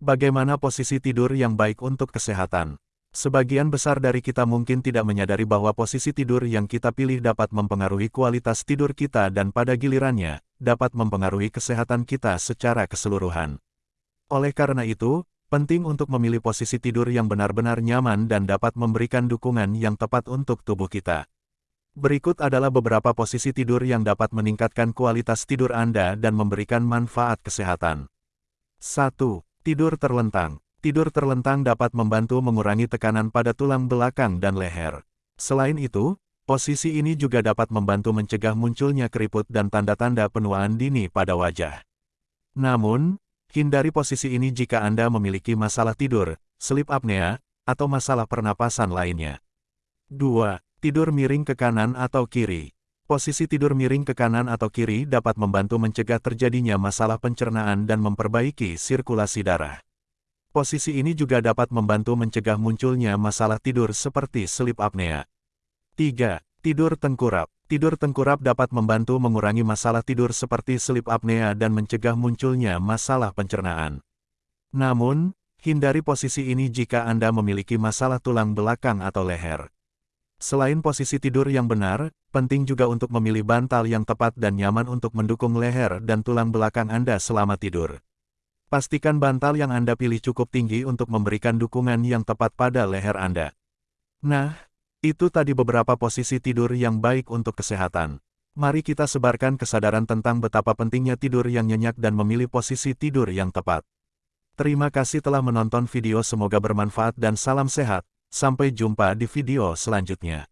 Bagaimana posisi tidur yang baik untuk kesehatan? Sebagian besar dari kita mungkin tidak menyadari bahwa posisi tidur yang kita pilih dapat mempengaruhi kualitas tidur kita dan pada gilirannya, dapat mempengaruhi kesehatan kita secara keseluruhan. Oleh karena itu, penting untuk memilih posisi tidur yang benar-benar nyaman dan dapat memberikan dukungan yang tepat untuk tubuh kita. Berikut adalah beberapa posisi tidur yang dapat meningkatkan kualitas tidur Anda dan memberikan manfaat kesehatan. 1. Tidur terlentang. Tidur terlentang dapat membantu mengurangi tekanan pada tulang belakang dan leher. Selain itu, posisi ini juga dapat membantu mencegah munculnya keriput dan tanda-tanda penuaan dini pada wajah. Namun, hindari posisi ini jika Anda memiliki masalah tidur, sleep apnea, atau masalah pernapasan lainnya. 2. Tidur miring ke kanan atau kiri. Posisi tidur miring ke kanan atau kiri dapat membantu mencegah terjadinya masalah pencernaan dan memperbaiki sirkulasi darah. Posisi ini juga dapat membantu mencegah munculnya masalah tidur seperti sleep apnea. 3. Tidur tengkurap. Tidur tengkurap dapat membantu mengurangi masalah tidur seperti sleep apnea dan mencegah munculnya masalah pencernaan. Namun, hindari posisi ini jika Anda memiliki masalah tulang belakang atau leher. Selain posisi tidur yang benar, penting juga untuk memilih bantal yang tepat dan nyaman untuk mendukung leher dan tulang belakang Anda selama tidur. Pastikan bantal yang Anda pilih cukup tinggi untuk memberikan dukungan yang tepat pada leher Anda. Nah, itu tadi beberapa posisi tidur yang baik untuk kesehatan. Mari kita sebarkan kesadaran tentang betapa pentingnya tidur yang nyenyak dan memilih posisi tidur yang tepat. Terima kasih telah menonton video semoga bermanfaat dan salam sehat. Sampai jumpa di video selanjutnya.